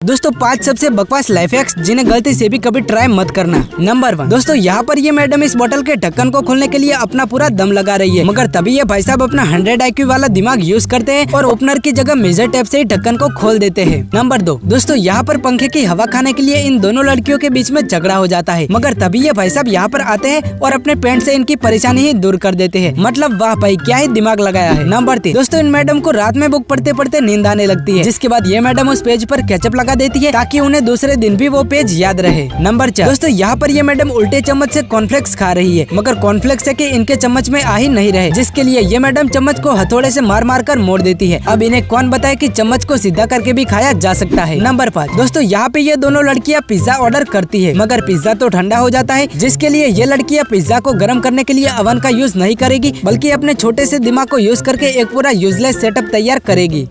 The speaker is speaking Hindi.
दोस्तों, पाँच सबसे बकवास लाइफ हैक्स जिन्हें गलती से भी कभी ट्राई मत करना। नंबर वन दोस्तों, यहाँ पर ये मैडम इस बोतल के ढक्कन को खोलने के लिए अपना पूरा दम लगा रही है। मगर तभी ये भाई साहब अपना हंड्रेड आई वाला दिमाग यूज़ करते हैं और ओपनर की जगह मेजर टेप से ही ढक्कन को खोल देते हैं। नंबर दो दोस्तों, यहाँ पर पंखे की हवा खाने के लिए इन दोनों लड़कियों के बीच में झगड़ा हो जाता है। मगर तभी ये भाई साहब यहाँ पर आते हैं और अपने पेंट से इनकी परेशानी ही दूर कर देते हैं। मतलब वाह भाई, क्या ही दिमाग लगाया है। नंबर तीन दोस्तों, इन मैडम को रात में बुक पढ़ते पढ़ते नींद आने लगती है। जिसके बाद ये मैडम उस पेज पर केचप लगा देती है ताकि उन्हें दूसरे दिन भी वो पेज याद रहे। नंबर चार। दोस्तों, यहाँ पर ये मैडम उल्टे चम्मच से कॉर्नफ्लेक्स खा रही है, मगर कॉर्नफ्लेक्स है कि इनके चम्मच में आ ही नहीं रहे, जिसके लिए ये मैडम चम्मच को हथौड़े से मार मार कर मोड़ देती है। अब इन्हें कौन बताए कि चम्मच को सीधा करके भी खाया जा सकता है? नंबर पाँच। दोस्तों, यहाँ पे ये दोनों लड़कियाँ पिज्जा ऑर्डर करती है, मगर पिज्जा तो ठंडा हो जाता है, जिसके लिए ये लड़कियाँ पिज्जा को गर्म करने के लिए अवन का यूज़ नहीं करेगी, बल्कि अपने छोटे से दिमाग को यूज़ करके एक पूरा यूजलेस सेटअप तैयार करेगी।